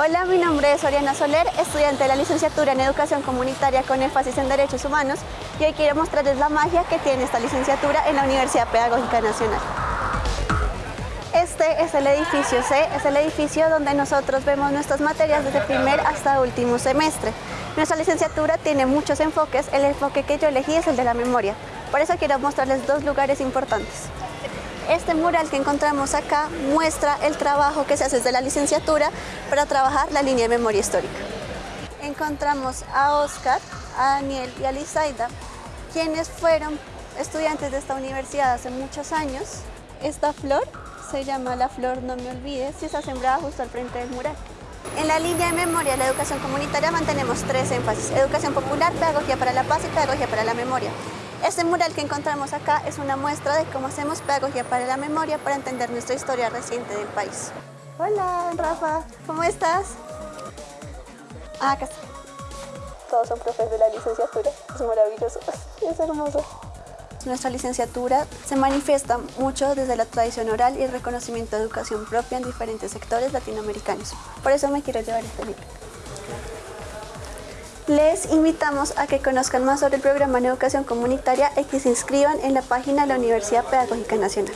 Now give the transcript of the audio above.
Hola, mi nombre es Oriana Soler, estudiante de la licenciatura en Educación Comunitaria con énfasis en Derechos Humanos y hoy quiero mostrarles la magia que tiene esta licenciatura en la Universidad Pedagógica Nacional. Este es el edificio C, es el edificio donde nosotros vemos nuestras materias desde primer hasta último semestre. Nuestra licenciatura tiene muchos enfoques, el enfoque que yo elegí es el de la memoria. Por eso quiero mostrarles dos lugares importantes. Este mural que encontramos acá muestra el trabajo que se hace desde la licenciatura para trabajar la línea de memoria histórica. Encontramos a Oscar, a Daniel y a Lizaida, quienes fueron estudiantes de esta universidad hace muchos años. Esta flor se llama la flor No Me Olvides y está sembrada justo al frente del mural. En la línea de memoria de la educación comunitaria mantenemos tres énfasis, educación popular, pedagogía para la paz y pedagogía para la memoria. Este mural que encontramos acá es una muestra de cómo hacemos pedagogía para la memoria para entender nuestra historia reciente del país. Hola, Rafa, ¿cómo estás? Ah, acá está. Todos son profes de la licenciatura, es maravilloso, es hermoso. Nuestra licenciatura se manifiesta mucho desde la tradición oral y el reconocimiento de educación propia en diferentes sectores latinoamericanos. Por eso me quiero llevar este libro. Les invitamos a que conozcan más sobre el programa en educación comunitaria y que se inscriban en la página de la Universidad Pedagógica Nacional.